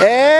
And